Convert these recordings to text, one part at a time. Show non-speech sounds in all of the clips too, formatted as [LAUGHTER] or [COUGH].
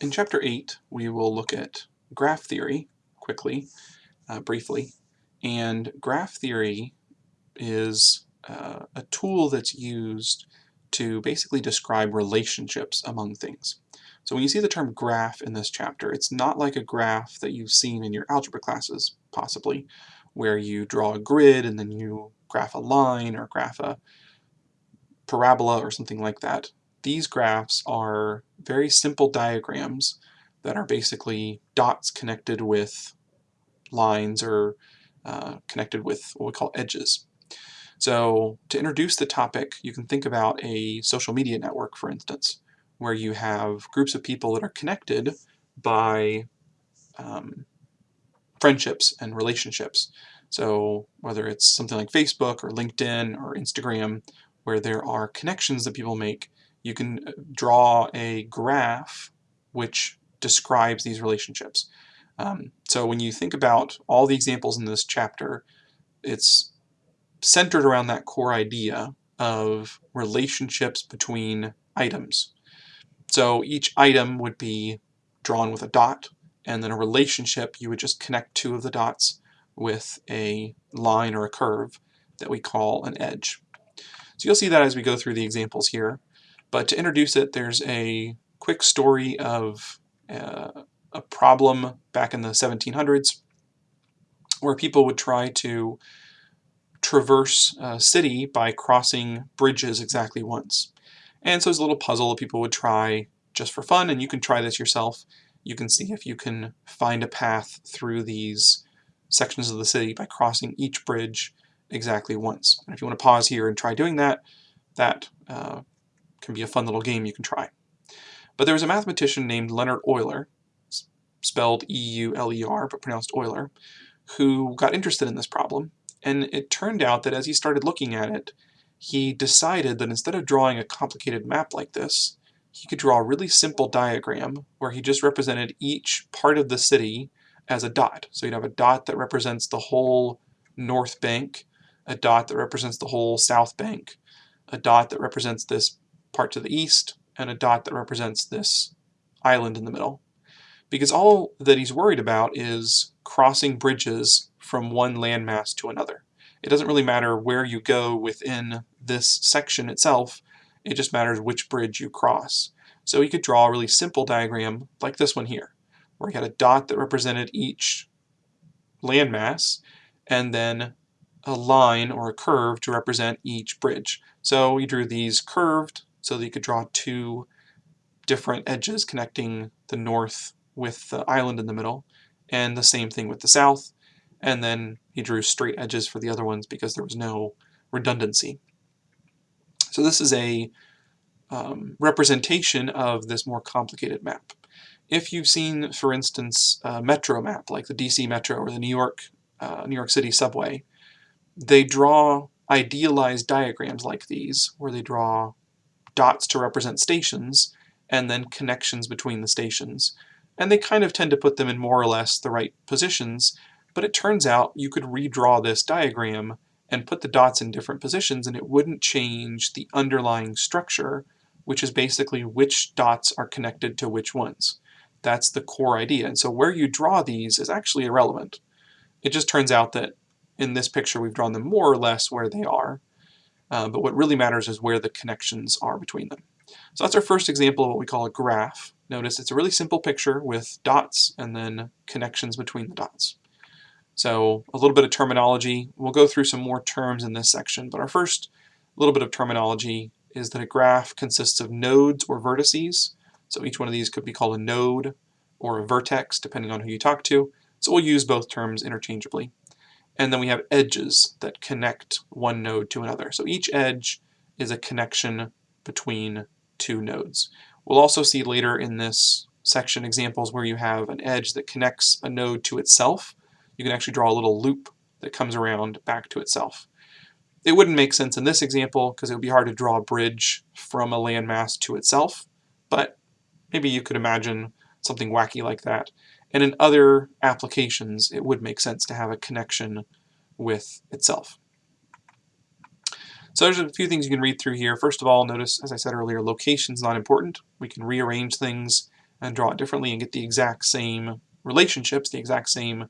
In Chapter 8, we will look at graph theory quickly, uh, briefly. And graph theory is uh, a tool that's used to basically describe relationships among things. So when you see the term graph in this chapter, it's not like a graph that you've seen in your algebra classes, possibly, where you draw a grid and then you graph a line or graph a parabola or something like that. These graphs are very simple diagrams that are basically dots connected with lines or uh, connected with what we call edges. So to introduce the topic, you can think about a social media network, for instance, where you have groups of people that are connected by um, friendships and relationships. So whether it's something like Facebook or LinkedIn or Instagram, where there are connections that people make, you can uh, draw a graph which describes these relationships. Um, so when you think about all the examples in this chapter, it's centered around that core idea of relationships between items. So each item would be drawn with a dot, and then a relationship, you would just connect two of the dots with a line or a curve that we call an edge. So you'll see that as we go through the examples here. But to introduce it, there's a quick story of uh, a problem back in the 1700s where people would try to traverse a city by crossing bridges exactly once. And so it's a little puzzle that people would try just for fun, and you can try this yourself. You can see if you can find a path through these sections of the city by crossing each bridge exactly once. And if you want to pause here and try doing that, that uh, can be a fun little game you can try. But there was a mathematician named Leonhard Euler, spelled E-U-L-E-R, but pronounced Euler, who got interested in this problem. And it turned out that as he started looking at it, he decided that instead of drawing a complicated map like this, he could draw a really simple diagram where he just represented each part of the city as a dot. So you'd have a dot that represents the whole north bank, a dot that represents the whole south bank, a dot that represents this part to the east, and a dot that represents this island in the middle. Because all that he's worried about is crossing bridges from one landmass to another. It doesn't really matter where you go within this section itself, it just matters which bridge you cross. So he could draw a really simple diagram like this one here, where he had a dot that represented each landmass, and then a line or a curve to represent each bridge. So he drew these curved so that you could draw two different edges connecting the north with the island in the middle, and the same thing with the south, and then he drew straight edges for the other ones because there was no redundancy. So this is a um, representation of this more complicated map. If you've seen, for instance, a metro map, like the DC Metro or the New York, uh, New York City subway, they draw idealized diagrams like these, where they draw dots to represent stations, and then connections between the stations. And they kind of tend to put them in more or less the right positions, but it turns out you could redraw this diagram and put the dots in different positions and it wouldn't change the underlying structure, which is basically which dots are connected to which ones. That's the core idea. And so where you draw these is actually irrelevant. It just turns out that in this picture we've drawn them more or less where they are, uh, but what really matters is where the connections are between them. So that's our first example of what we call a graph. Notice it's a really simple picture with dots and then connections between the dots. So a little bit of terminology. We'll go through some more terms in this section, but our first little bit of terminology is that a graph consists of nodes or vertices. So each one of these could be called a node or a vertex, depending on who you talk to. So we'll use both terms interchangeably. And then we have edges that connect one node to another. So each edge is a connection between two nodes. We'll also see later in this section examples where you have an edge that connects a node to itself. You can actually draw a little loop that comes around back to itself. It wouldn't make sense in this example because it would be hard to draw a bridge from a landmass to itself, but maybe you could imagine something wacky like that. And in other applications, it would make sense to have a connection with itself. So there's a few things you can read through here. First of all, notice, as I said earlier, location is not important. We can rearrange things and draw it differently and get the exact same relationships, the exact same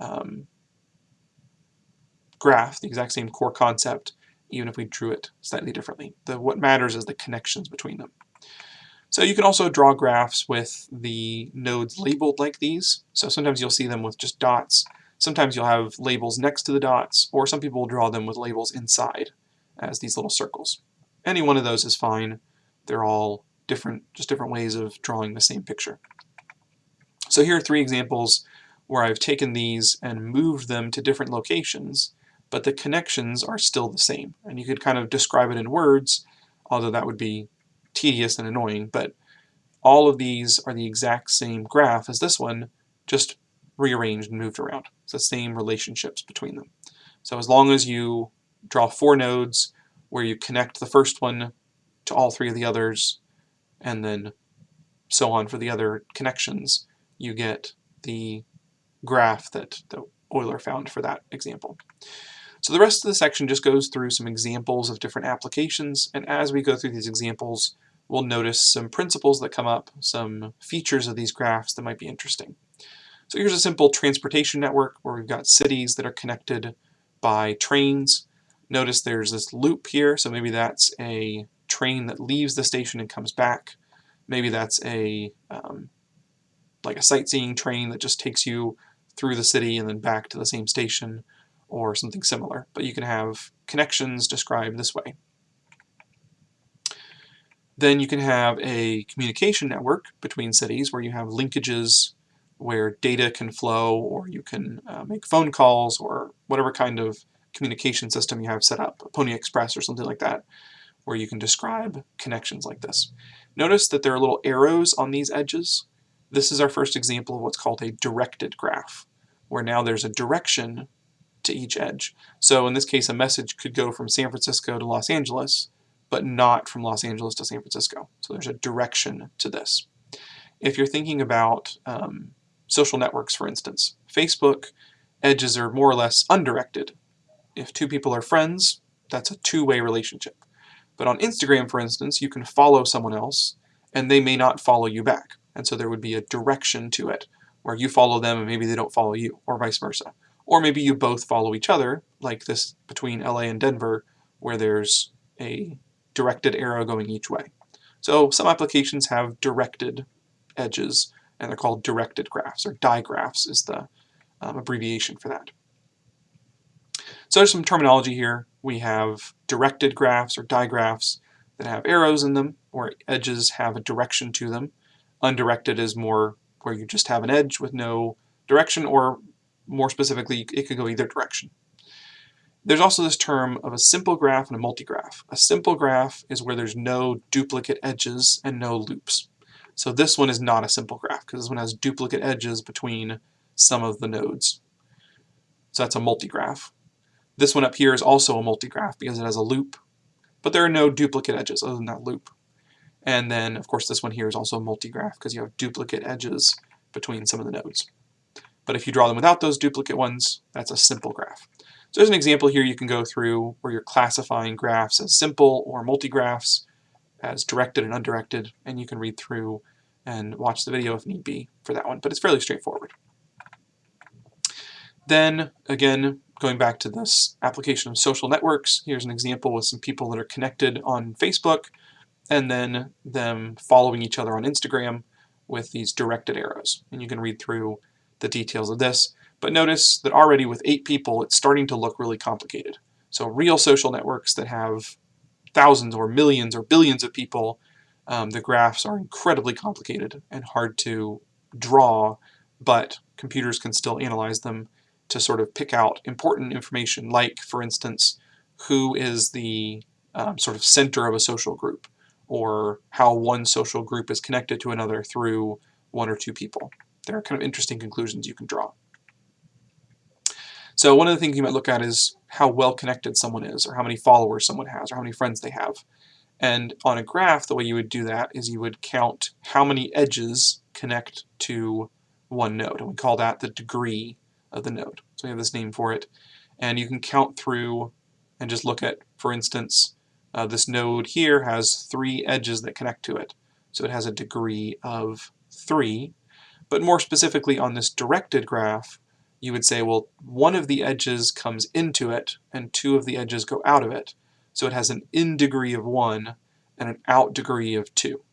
um, graph, the exact same core concept, even if we drew it slightly differently. The, what matters is the connections between them. So you can also draw graphs with the nodes labeled like these. So sometimes you'll see them with just dots. Sometimes you'll have labels next to the dots, or some people will draw them with labels inside as these little circles. Any one of those is fine. They're all different, just different ways of drawing the same picture. So here are three examples where I've taken these and moved them to different locations, but the connections are still the same. And you could kind of describe it in words, although that would be tedious and annoying, but all of these are the exact same graph as this one, just rearranged and moved around. It's the same relationships between them. So as long as you draw four nodes where you connect the first one to all three of the others, and then so on for the other connections, you get the graph that, Euler found for that example. So the rest of the section just goes through some examples of different applications, and as we go through these examples, we'll notice some principles that come up, some features of these graphs that might be interesting. So here's a simple transportation network where we've got cities that are connected by trains. Notice there's this loop here, so maybe that's a train that leaves the station and comes back. Maybe that's a um, like a sightseeing train that just takes you through the city and then back to the same station or something similar. But you can have connections described this way. Then you can have a communication network between cities where you have linkages where data can flow or you can uh, make phone calls or whatever kind of communication system you have set up, Pony Express or something like that, where you can describe connections like this. Notice that there are little arrows on these edges. This is our first example of what's called a directed graph, where now there's a direction to each edge. So in this case, a message could go from San Francisco to Los Angeles, but not from Los Angeles to San Francisco. So there's a direction to this. If you're thinking about um, social networks, for instance, Facebook edges are more or less undirected. If two people are friends, that's a two-way relationship. But on Instagram, for instance, you can follow someone else, and they may not follow you back. And so there would be a direction to it, where you follow them and maybe they don't follow you, or vice versa. Or maybe you both follow each other, like this between LA and Denver, where there's a directed arrow going each way. So some applications have directed edges, and they're called directed graphs, or digraphs is the um, abbreviation for that. So there's some terminology here. We have directed graphs or digraphs that have arrows in them, or edges have a direction to them. Undirected is more where you just have an edge with no direction, or more specifically, it could go either direction. There's also this term of a simple graph and a multigraph. A simple graph is where there's no duplicate edges and no loops. So this one is not a simple graph because this one has duplicate edges between some of the nodes. So that's a multigraph. This one up here is also a multigraph because it has a loop, but there are no duplicate edges other than that loop. And then, of course, this one here is also a multigraph because you have duplicate edges between some of the nodes. But if you draw them without those duplicate ones, that's a simple graph. So there's an example here you can go through where you're classifying graphs as simple or multigraphs, as directed and undirected, and you can read through and watch the video if need be for that one, but it's fairly straightforward. Then, again, going back to this application of social networks, here's an example with some people that are connected on Facebook, and then them following each other on Instagram with these directed arrows. And you can read through the details of this. But notice that already with eight people, it's starting to look really complicated. So real social networks that have thousands or millions or billions of people, um, the graphs are incredibly complicated and hard to draw, but computers can still analyze them to sort of pick out important information, like, for instance, who is the um, sort of center of a social group, or how one social group is connected to another through one or two people there are kind of interesting conclusions you can draw. So one of the things you might look at is how well connected someone is, or how many followers someone has, or how many friends they have. And on a graph, the way you would do that is you would count how many edges connect to one node, and we call that the degree of the node. So we have this name for it. And you can count through and just look at, for instance, uh, this node here has three edges that connect to it. So it has a degree of 3. But more specifically on this directed graph, you would say, well, one of the edges comes into it and two of the edges go out of it. So it has an in degree of 1 and an out degree of 2.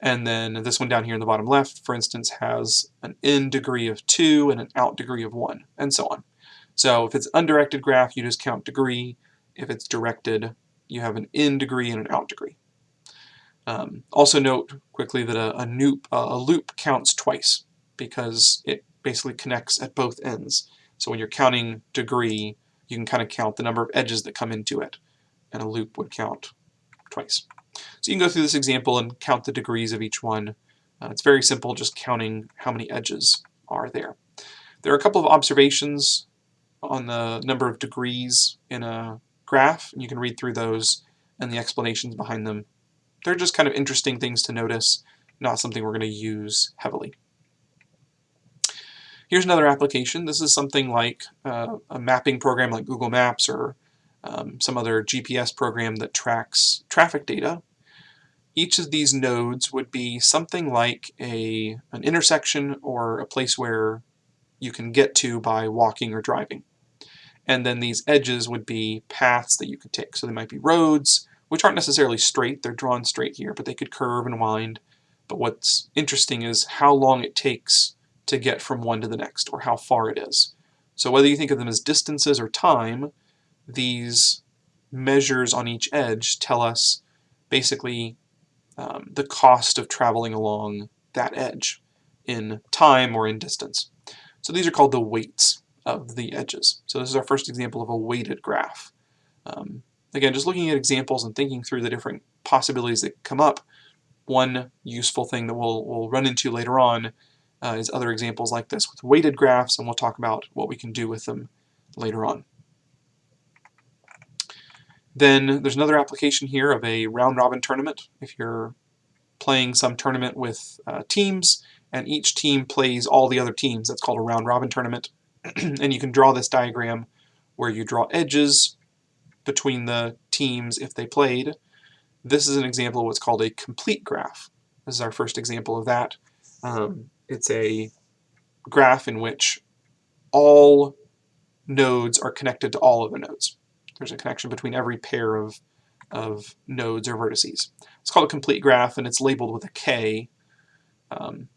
And then this one down here in the bottom left, for instance, has an in degree of 2 and an out degree of 1, and so on. So if it's undirected graph, you just count degree. If it's directed, you have an in degree and an out degree. Um, also note quickly that a, a, loop, a loop counts twice because it basically connects at both ends. So when you're counting degree, you can kind of count the number of edges that come into it, and a loop would count twice. So you can go through this example and count the degrees of each one. Uh, it's very simple, just counting how many edges are there. There are a couple of observations on the number of degrees in a graph, and you can read through those and the explanations behind them. They're just kind of interesting things to notice, not something we're going to use heavily. Here's another application. This is something like uh, a mapping program like Google Maps or um, some other GPS program that tracks traffic data. Each of these nodes would be something like a, an intersection or a place where you can get to by walking or driving. And then these edges would be paths that you could take. So they might be roads, which aren't necessarily straight, they're drawn straight here, but they could curve and wind. But what's interesting is how long it takes to get from one to the next, or how far it is. So whether you think of them as distances or time, these measures on each edge tell us basically um, the cost of traveling along that edge in time or in distance. So these are called the weights of the edges. So this is our first example of a weighted graph. Um, again, just looking at examples and thinking through the different possibilities that come up, one useful thing that we'll, we'll run into later on uh, is other examples like this with weighted graphs, and we'll talk about what we can do with them later on. Then there's another application here of a round-robin tournament. If you're playing some tournament with uh, teams, and each team plays all the other teams, that's called a round-robin tournament. [CLEARS THROAT] and you can draw this diagram where you draw edges between the teams if they played. This is an example of what's called a complete graph. This is our first example of that. Um, it's a graph in which all nodes are connected to all other nodes. There's a connection between every pair of, of nodes or vertices. It's called a complete graph, and it's labeled with a K um,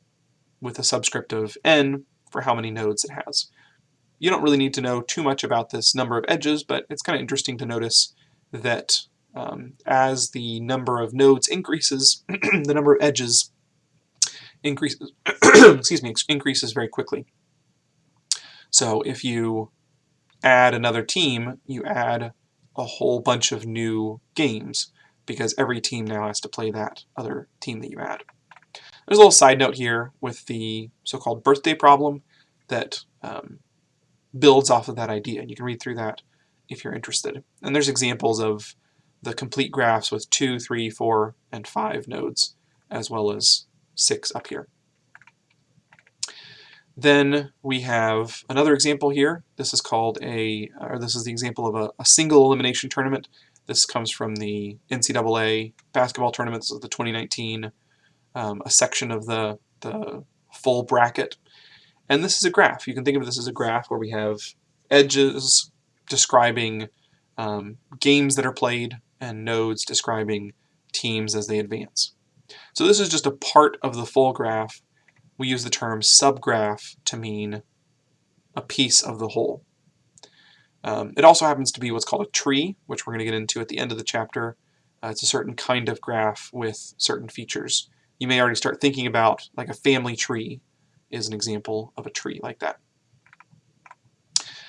with a subscript of n for how many nodes it has. You don't really need to know too much about this number of edges, but it's kind of interesting to notice that um, as the number of nodes increases, [CLEARS THROAT] the number of edges increases, [CLEARS THROAT] excuse me, increases very quickly. So if you add another team, you add a whole bunch of new games because every team now has to play that other team that you add. There's a little side note here with the so-called birthday problem that um, builds off of that idea. You can read through that if you're interested. And there's examples of the complete graphs with two, three, four, and five nodes, as well as six up here. Then we have another example here. This is called a, or this is the example of a, a single elimination tournament. This comes from the NCAA basketball tournaments of the 2019, um, a section of the, the full bracket. And this is a graph. You can think of this as a graph where we have edges describing um, games that are played and nodes describing teams as they advance. So this is just a part of the full graph we use the term subgraph to mean a piece of the whole. Um, it also happens to be what's called a tree, which we're going to get into at the end of the chapter. Uh, it's a certain kind of graph with certain features. You may already start thinking about like a family tree is an example of a tree like that.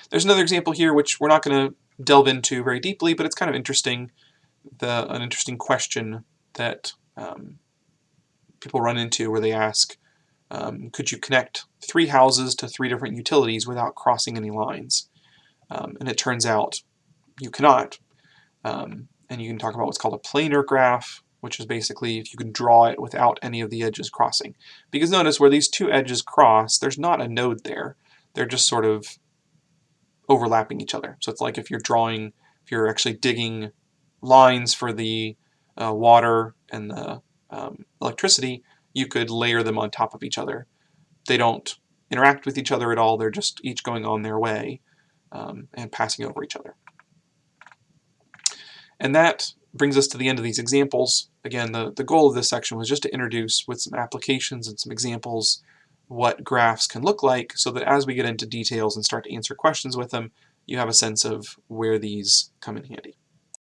There's another example here which we're not going to delve into very deeply, but it's kind of interesting, the, an interesting question that um, people run into where they ask, um, could you connect three houses to three different utilities without crossing any lines? Um, and it turns out you cannot. Um, and you can talk about what's called a planar graph, which is basically if you can draw it without any of the edges crossing. Because notice where these two edges cross, there's not a node there. They're just sort of overlapping each other. So it's like if you're drawing, if you're actually digging lines for the uh, water and the um, electricity, you could layer them on top of each other. They don't interact with each other at all, they're just each going on their way um, and passing over each other. And that brings us to the end of these examples. Again, the, the goal of this section was just to introduce with some applications and some examples what graphs can look like so that as we get into details and start to answer questions with them, you have a sense of where these come in handy.